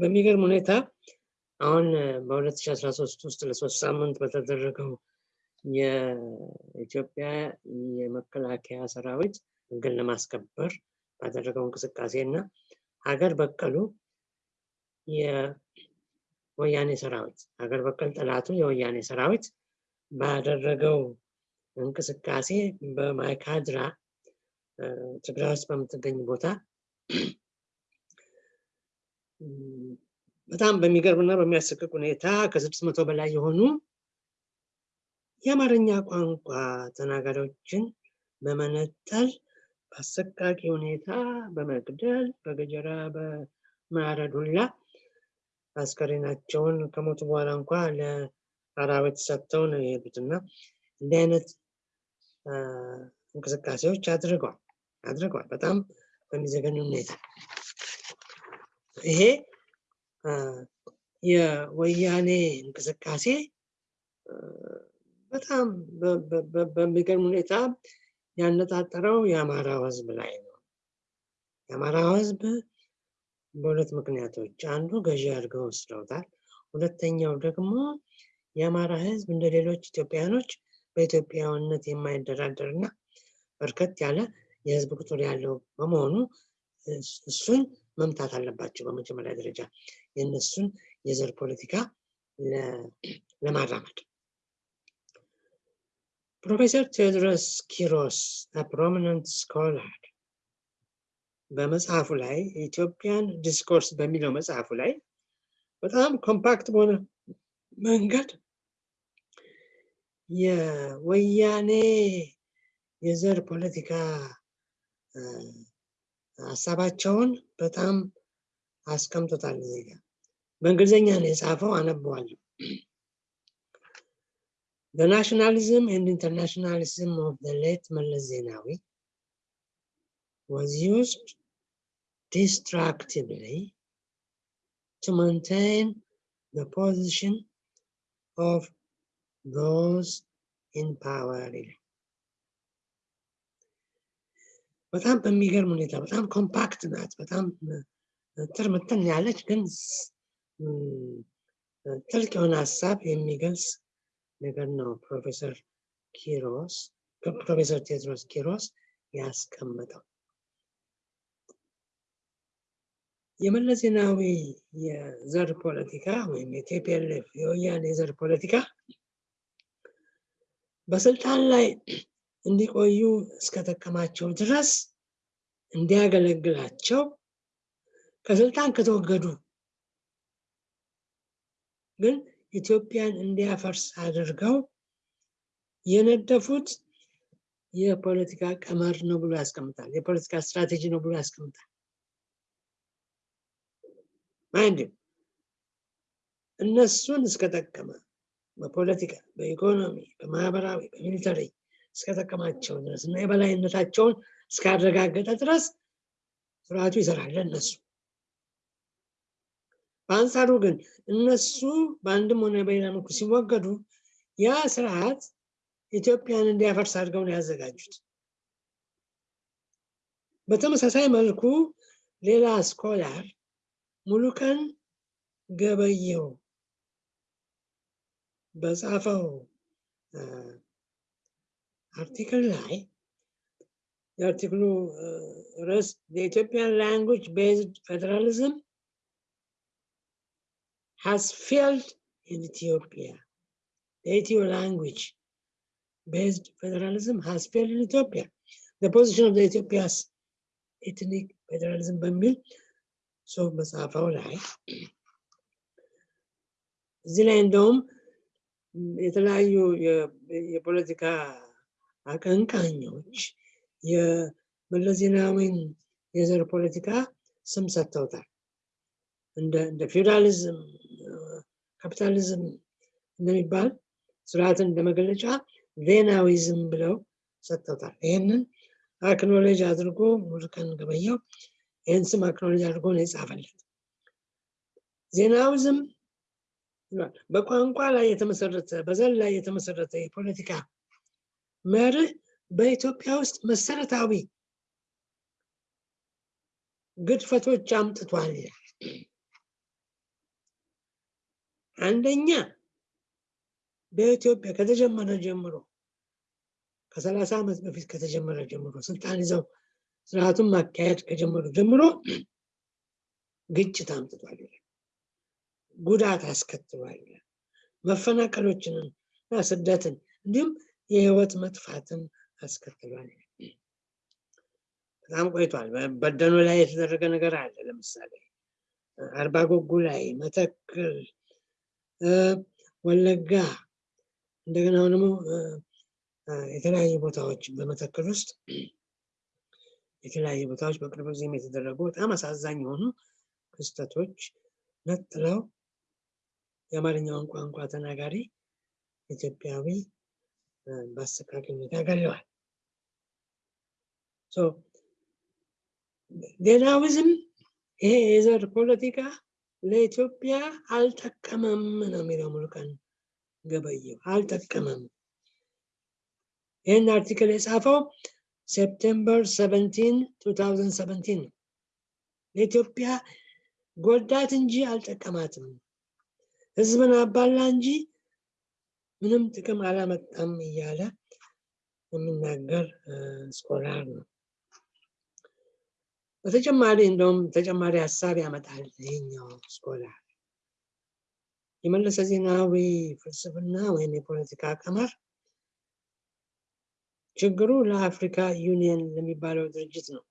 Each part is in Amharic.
በሚገርም ሁኔታ አሁን በ2013 ውስጥ ለሶስት ሳምንት በተደረገው የኢትዮጵያ የመከላከያ ሰራዊት ህግን ለማስከበር ባደረገው እንቅስቃሴ እና ሀገር በቀሉ የወያኔ ሰራዊት ሀገር በቀል ጠላቱ የወያኔ ሰራዊት ባደረገው እንቅስቃሴ በማይካድራ ትግራይ ውስጥ በምትገኝ ቦታ በጣም በሚገርምና በሚያሰቅቅ ሁኔታ ከስድስት መቶ በላይ የሆኑ የአማርኛ ቋንቋ ተናጋሪዎችን በመነጠል በአሰቃቂ ሁኔታ በመግደል በገጀራ በማረድ ሁላ አስከሬናቸውን ከሞቱ በኋላ እንኳ ለአራዊት ሰጥተው ነው የሄዱት እና እንዲህ አይነት እንቅስቃሴዎች አድርገዋል አድርገዋል በጣም በሚዘገን ሁኔታ ይሄ የወያኔ እንቅስቃሴ በጣም በሚገርም ሁኔታ ያነጣጠረው የአማራው ህዝብ ላይ ነው። የአማራው ህዝብ በሁለት ምክንያቶች አንዱ ገዢ አድርገው ወስደውታል። ሁለተኛው ደግሞ የአማራ ህዝብ እንደ ሌሎች ኢትዮጵያኖች በኢትዮጵያዊነት የማይደራደር እና በርከት ያለ የህዝብ ቁጥር ያለው በመሆኑ እሱን መምታት አለባቸው። በመጀመሪያ ደረጃ የእነሱን የዘር ፖለቲካ ለማራመድ ፕሮፌሰር ቴዎድሮስ ኪሮስ prominent scholar በመጽሐፉ ላይ Ethiopian Discourse በሚለው መጽሐፉ ላይ በጣም compact በሆነ መንገድ የወያኔ የዘር ፖለቲካ ሀሳባቸውን በጣም አስቀምጦታል እዚህ ጋር በእንግሊዝኛ ነው የጻፈው አነበዋለሁ The nationalism and internationalism of the late Meles Zenawi was used destructively to maintain the position of those in power. በጣም በሚገርም ሁኔታ በጣም compact ናት። በጣም ትርምትን ያለች ግን ጥልቅ የሆነ ሀሳብ የሚገልጽ ነገር ነው ፕሮፌሰር ኪሮስ ፕሮፌሰር ቴድሮስ ኪሮስ ያስቀመጠው። የመለስ ዜናዊ የዘር ፖለቲካ ወይም የቲፒኤልኤፍ የወያኔ የዘር ፖለቲካ በስልጣን ላይ እንዲቆዩ እስከጠቀማቸው ድረስ እንዲያገለግላቸው ከስልጣን ከተወገዱ ግን ኢትዮጵያን እንዲያፈርስ አድርገው የነደፉት የፖለቲካ ቀመር ነው ብሎ ያስቀምጣል። የፖለቲካ ስትራቴጂ ነው ብሎ ያስቀምጣል። mind እነሱን እስከጠቀመ በፖለቲካ፣ በኢኮኖሚ፣ በማህበራዊ፣ በ military እስከጠቀማቸው ድረስ እና የበላይነታቸውን እስካረጋገጠ ድረስ ስርዓቱ ይሰራል ለእነሱ። በአንጻሩ ግን እነሱ በአንድም ሆነ በሌላ መልኩ ሲወገዱ ያ ስርዓት ኢትዮጵያን እንዲያፈርስ አድርገው ነው ያዘጋጁት። በተመሳሳይ መልኩ ሌላ ስኮላር ሙሉቀን ገበየው በጻፈው አርቲክል ላይ የአርቲክሉ ርዕስ የኢትዮጵያን ላንጉጅ ቤዝድ ፌዴራሊዝም has failed in Ethiopia. The Ethio language based federalism has failed in Ethiopia. The position of the Ethiopia's ethnic federalism በሚል ጽሁፍ መጽሐፈው ላይ እዚህ ላይ እንደውም የተለያዩ የፖለቲካ አቀንቃኞች የመለስ ዜናዊን የዘር ፖለቲካ ስም ሰጥተውታል። እንደ ፌዴራሊዝም ካፒታሊዝም እንደሚባል ስርዓትን እንደ መገለጫ Zenawism ብለው ሰጥተውታል። ይህንን acknowledge አድርጎ ሙሉቀን ገበየው ይህን ስም acknowledge አድርጎ ነው የጻፈለት። Zenawism በቋንቋ ላይ የተመሰረተ በዘር ላይ የተመሰረተ የፖለቲካ መርህ በኢትዮጵያ ውስጥ መሰረታዊ ግድፈቶች አምጥቷል አንደኛ በኢትዮጵያ ከተጀመረ ጀምሮ ከሰላሳ ዓመት በፊት ከተጀመረ ጀምሮ ስልጣን ይዘው ስርዓቱን ማካሄድ ከጀመሩ ጀምሮ ግጭት አምጥቷል ጉዳት አስከትሏል መፈናቀሎችንን ስደትን እንዲሁም የህይወት መጥፋትን አስከትሏል። በጣም ቆይቷል። በደኖ ላይ የተደረገ ነገር አለ። ለምሳሌ አርባ ጎጉ ላይ፣ መተክል፣ ወለጋ እንደገና ደግሞ የተለያዩ ቦታዎች በመተክል ውስጥ የተለያዩ ቦታዎች በቅርብ ጊዜም የተደረጉ በጣም አሳዛኝ የሆኑ ክስተቶች ነጥለው የአማርኛውን ቋንቋ ተናጋሪ ኢትዮጵያዊ በአሰቃቂ ሁኔታ ገለዋል። ሌላዊዝም ይሄ የዘር ፖለቲካ ለኢትዮጵያ አልጠቀመም ነው የሚለው ሙሉቀን ገበየው። አልጠቀመም። ይህን article የጻፈው September 17 2017 ነው። ለኢትዮጵያ ጎዳት እንጂ አልጠቀማትም። ህዝብን አባላ እንጂ ምንም ጥቅም አላመጣም እያለ የሚናገር scholar ነው። በተጨማሪ እንደውም ተጨማሪ ሀሳብ ያመጣል ይህኛው scholar የመለስ ዜናዊ ፍልስፍና ወይም የፖለቲካ ቀመር ችግሩ ለአፍሪካ ዩኒየን ለሚባለው ድርጅት ነው።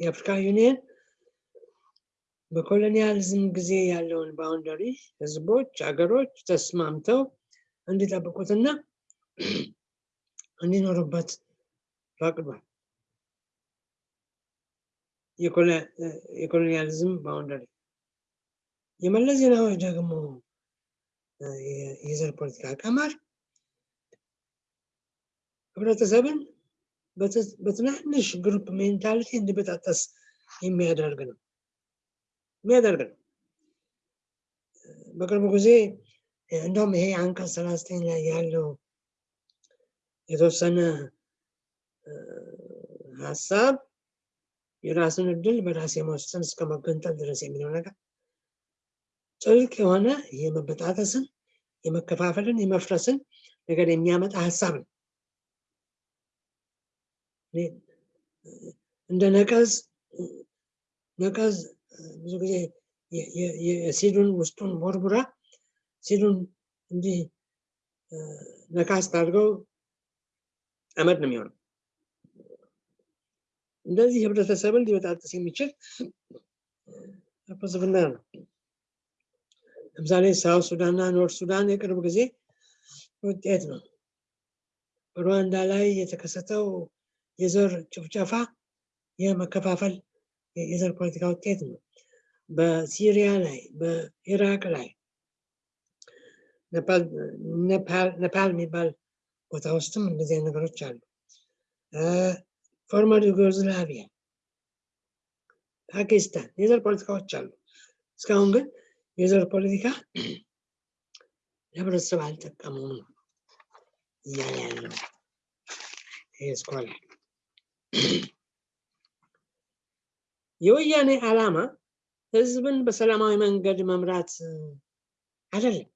የአፍሪካ ዩኒየን በ colonialism ጊዜ ያለውን boundary ህዝቦች፣ ሀገሮች ተስማምተው እንዲጠብቁትና እንዲኖሩበት ፈቅዷል። የ colonialism boundary የመለስ ዜናዊ ደግሞ የዘር ፖለቲካ ቀመር ህብረተሰብን በትናንሽ group mentality እንዲበጣጠስ የሚያደርግ ነው የሚያደርግ ነው። በቅርቡ ጊዜ እንደውም ይሄ አንቀጽ ሰላሳ ዘጠኝ ላይ ያለው የተወሰነ ሀሳብ የራስን እድል በራስ የመወሰን እስከ መገንጠል ድረስ የሚለው ነገር ጥልቅ የሆነ የመበጣጠስን፣ የመከፋፈልን፣ የመፍረስን ነገር የሚያመጣ ሀሳብ ነው። እንደ ነቀዝ ነቀዝ ብዙ ጊዜ የሲዱን ውስጡን ቦርቡራ ሲዱን እንዲህ ነካስ አድርገው አመድ ነው የሚሆነው። እንደዚህ ህብረተሰብን ሊበጣጥስ የሚችል ፍልስፍና ነው። ለምሳሌ ሳውት ሱዳን እና ኖርት ሱዳን የቅርብ ጊዜ ውጤት ነው። በሩዋንዳ ላይ የተከሰተው የዘር ጭፍጨፋ የመከፋፈል የዘር ፖለቲካ ውጤት ነው። በሲሪያ ላይ፣ በኢራቅ ላይ ነፓል የሚባል ቦታ ውስጥም እንደዚህ አይነት ነገሮች አሉ። former ዩጎዝላቪያ፣ ፓኪስታን የዘር ፖለቲካዎች አሉ። እስካሁን ግን የዘር ፖለቲካ ለህብረተሰብ አልጠቀመውም ነው እያለ ያለው ይህ scholar። የወያኔ ዓላማ ህዝብን በሰላማዊ መንገድ መምራት አይደለም።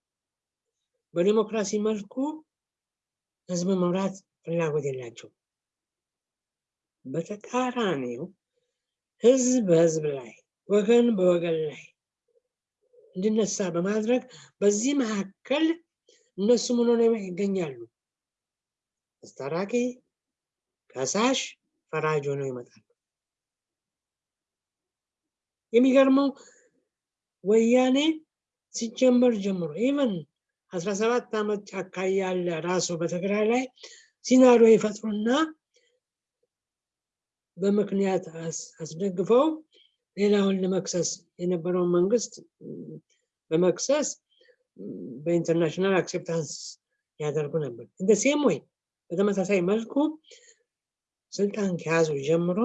በዲሞክራሲ መልኩ ህዝብን መምራት ፍላጎት የላቸው። በተቃራኒው ህዝብ በህዝብ ላይ ወገን በወገን ላይ እንዲነሳ በማድረግ በዚህ መካከል እነሱ ምን ሆነው ይገኛሉ? አስታራቂ፣ ከሳሽ፣ ፈራጅ ሆነው ይመጣሉ። የሚገርመው ወያኔ ሲጀመር ጀምሮ even አስራ ሰባት ዓመት ጫካ ያለ ራሱ በትግራይ ላይ scenario ይፈጥሩና በምክንያት አስደግፈው ሌላውን ለመክሰስ የነበረውን መንግስት በመክሰስ በ international acceptance ያደርጉ ነበር። እንደ same ወይ በተመሳሳይ መልኩ ስልጣን ከያዙ ጀምሮ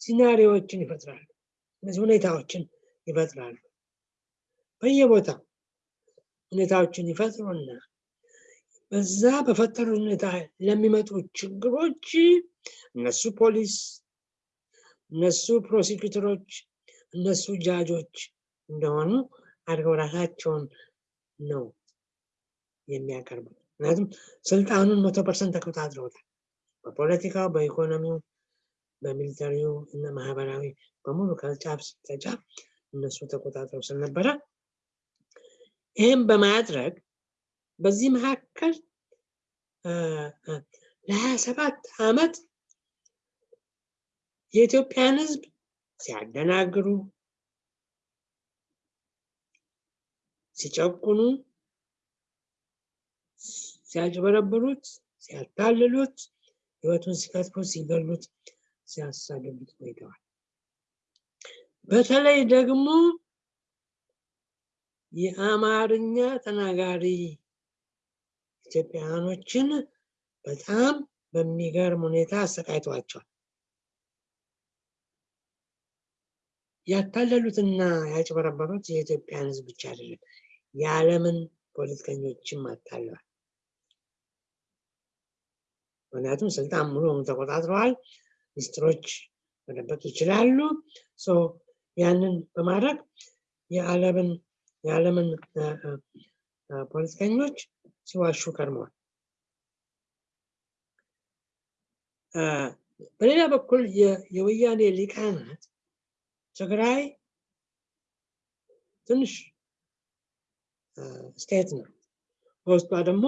scenario ዎችን ይፈጥራሉ። እነዚህ ሁኔታዎችን ይፈጥራሉ። በየቦታው ሁኔታዎችን ይፈጥሩና በዛ በፈጠሩ ሁኔታ ለሚመጡ ችግሮች እነሱ ፖሊስ፣ እነሱ prosecutor ኦች፣ እነሱ ጃጆች እንደሆኑ አድርገው ራሳቸውን ነው የሚያቀርቡት። ምክንያቱም ስልጣኑን መቶ percent ተቆጣጥረውታል። በፖለቲካው፣ በኢኮኖሚው፣ በ military ው እና ማህበራዊ በሙሉ ከጫፍ ተጫፍ እነሱ ተቆጣጥረው ስለነበረ ይህም በማድረግ በዚህ መካከል ለሀያ ሰባት ዓመት የኢትዮጵያን ሕዝብ ሲያደናግሩ፣ ሲጨቁኑ፣ ሲያጭበረብሩት፣ ሲያታልሉት፣ ህይወቱን ሲከትፉት፣ ሲገሉት፣ ሲያሳድዱት ቆይተዋል። በተለይ ደግሞ የአማርኛ ተናጋሪ ኢትዮጵያውያኖችን በጣም በሚገርም ሁኔታ አሰቃይተዋቸዋል። ያታለሉትና ያጭበረበሩት የኢትዮጵያን ህዝብ ብቻ አይደለም፣ የዓለምን ፖለቲከኞችም አታለዋል። ምክንያቱም ስልጣን ሙሉ ተቆጣጥረዋል። ሚኒስትሮች መደበቅ ይችላሉ። ያንን በማድረግ የዓለምን የዓለምን ፖለቲከኞች ሲዋሹ ከርመዋል። በሌላ በኩል የወያኔ ሊቃናት ትግራይ ትንሽ ስቴት ነው። በውስጧ ደግሞ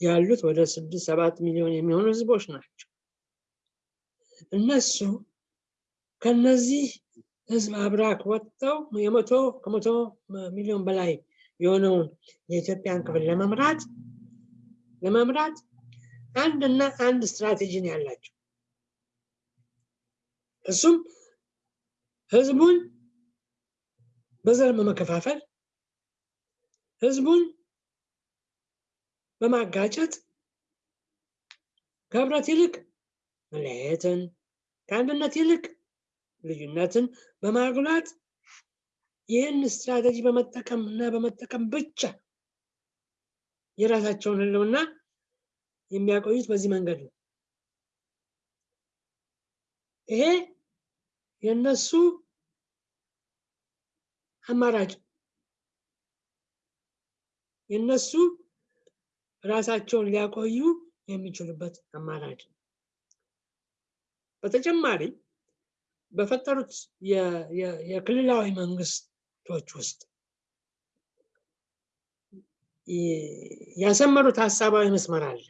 ያሉት ወደ ስድስት ሰባት ሚሊዮን የሚሆኑ ህዝቦች ናቸው። እነሱ ከነዚህ ህዝብ አብራክ ወጥተው የመቶ ከመቶ ሚሊዮን በላይ የሆነውን የኢትዮጵያን ክፍል ለመምራት ለመምራት አንድ እና አንድ ስትራቴጂ ነው ያላቸው። እሱም ህዝቡን በዘር በመከፋፈል ህዝቡን በማጋጨት ከህብረት ይልቅ መለያየትን ከአንድነት ይልቅ ልዩነትን በማጉላት ይህን ስትራቴጂ በመጠቀም እና በመጠቀም ብቻ የራሳቸውን ህልውና የሚያቆዩት በዚህ መንገድ ነው። ይሄ የነሱ አማራጭ የነሱ ራሳቸውን ሊያቆዩ የሚችሉበት አማራጭ በተጨማሪ በፈጠሩት የክልላዊ መንግስቶች ውስጥ ያሰመሩት ሀሳባዊ መስመር አለ።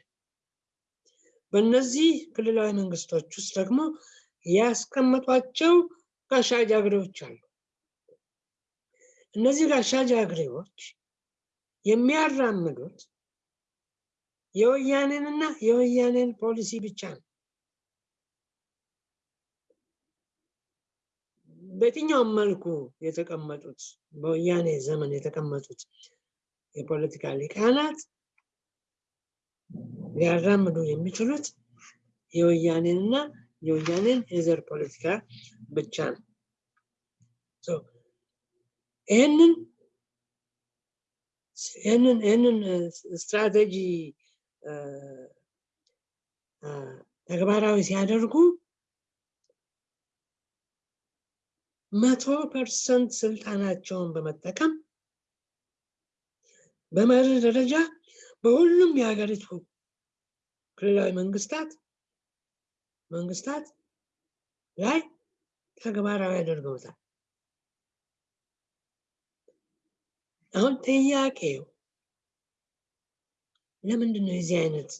በእነዚህ ክልላዊ መንግስቶች ውስጥ ደግሞ ያስቀመጧቸው ጋሻ ጃግሬዎች አሉ። እነዚህ ጋሻ ጃግሬዎች የሚያራምዱት የወያኔንና የወያኔን ፖሊሲ ብቻ ነው። በየትኛውም መልኩ የተቀመጡት በወያኔ ዘመን የተቀመጡት የፖለቲካ ሊቃናት ሊያራምዱ የሚችሉት የወያኔንና የወያኔን የዘር ፖለቲካ ብቻ ነው። ይህንን ይህንን ይህንን ስትራቴጂ ተግባራዊ ሲያደርጉ መቶ percent ስልጣናቸውን በመጠቀም በመርህ ደረጃ በሁሉም የሀገሪቱ ክልላዊ መንግስታት መንግስታት ላይ ተግባራዊ ያደርገውታል። አሁን ጥያቄው ለምንድን ነው የዚህ አይነት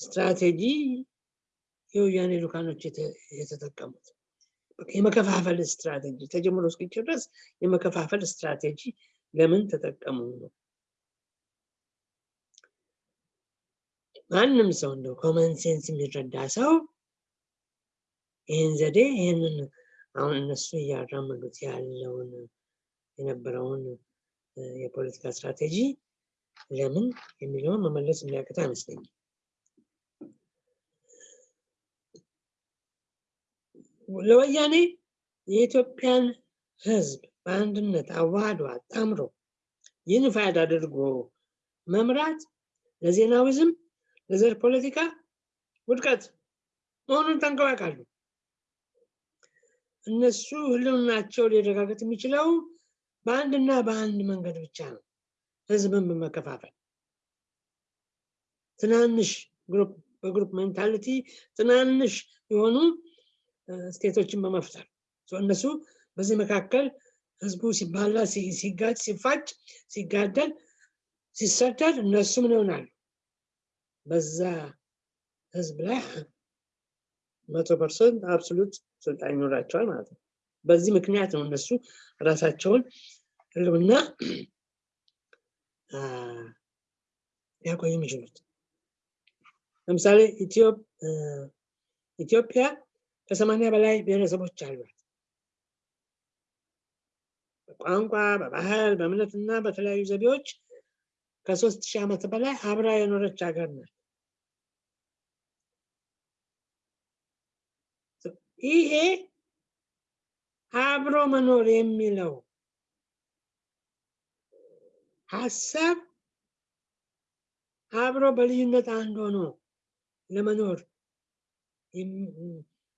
ስትራቴጂ የወያኔ ልኡካኖች የተጠቀሙት? የመከፋፈል ስትራቴጂ ተጀምሮ እስኪጨረስ የመከፋፈል ስትራቴጂ ለምን ተጠቀሙ ነው። ማንም ሰው እንደው common sense የሚረዳ ሰው ይህን ዘዴ ይህንን አሁን እነሱ እያራመዱት ያለውን የነበረውን የፖለቲካ ስትራቴጂ ለምን የሚለውን መመለስ የሚያቅት አይመስለኝም። ለወያኔ የኢትዮጵያን ሕዝብ በአንድነት አዋህዶ አጣምሮ unified አድርጎ መምራት ለዜናዊዝም ለዘር ፖለቲካ ውድቀት መሆኑን ጠንቅቀው ያውቃሉ። እነሱ ህልውናቸው ሊረጋገጥ የሚችለው በአንድና በአንድ መንገድ ብቻ ነው፣ ህዝብን በመከፋፈል ትናንሽ group በ group mentality ትናንሽ የሆኑ state ኦችን በመፍጠር እነሱ በዚህ መካከል ህዝቡ ሲባላ ሲጋጭ ሲፋጭ ሲጋደል ሲሰደድ እነሱ ምን ይሆናሉ? በዛ ህዝብ ላይ መቶ percent absolute ስልጣን ይኖራቸዋል ማለት ነው። በዚህ ምክንያት ነው እነሱ ራሳቸውን ህልውና ሊያቆዩ የሚችሉት። ለምሳሌ ኢትዮጵያ ከሰማኒያ በላይ ብሔረሰቦች አሏት በቋንቋ በባህል በእምነትና በተለያዩ ዘዴዎች ከሶስት ሺህ ዓመት በላይ አብራ የኖረች ሀገር ናት ይሄ አብሮ መኖር የሚለው ሀሳብ አብሮ በልዩነት አንድ ሆኖ ለመኖር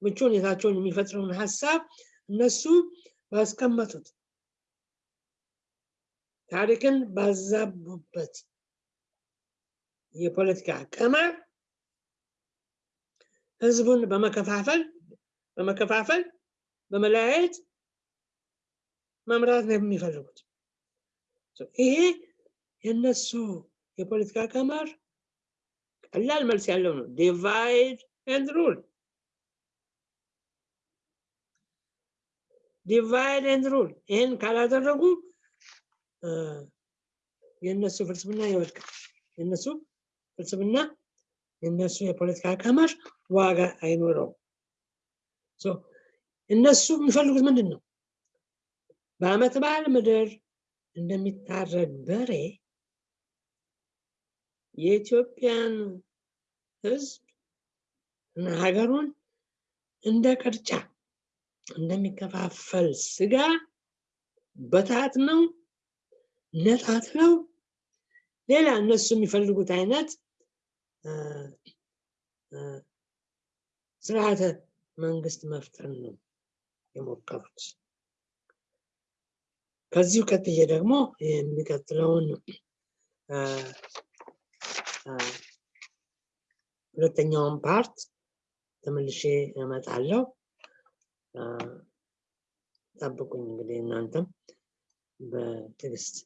ምቹ ሁኔታቸውን የሚፈጥረውን ሀሳብ እነሱ ባስቀመጡት ታሪክን ባዛቡበት የፖለቲካ ቀመር ህዝቡን በመከፋፈል በመከፋፈል በመለያየት መምራት ነው የሚፈልጉት። ይሄ የነሱ የፖለቲካ ቀመር ቀላል መልስ ያለው ነው። divide and rule divide and rule። ይህን ካላደረጉ የእነሱ ፍልስፍና ይወድቃል። የእነሱ ፍልስፍና የእነሱ የፖለቲካ ቀመር ዋጋ አይኖረውም። እነሱ የሚፈልጉት ምንድን ነው? በአመት በዓል ምድር እንደሚታረድ በሬ የኢትዮጵያን ህዝብ እና ሀገሩን እንደ ቅርጫ እንደሚከፋፈል ስጋ በታት ነው ነጣት ነው ሌላ እነሱ የሚፈልጉት አይነት ስርዓተ መንግስት መፍጠር ነው የሞከሩት። ከዚሁ ቀጥዬ ደግሞ የሚቀጥለውን ሁለተኛውን ፓርት ተመልሼ እመጣለሁ። ጠብቁኝ እንግዲህ እናንተም በትዕግስት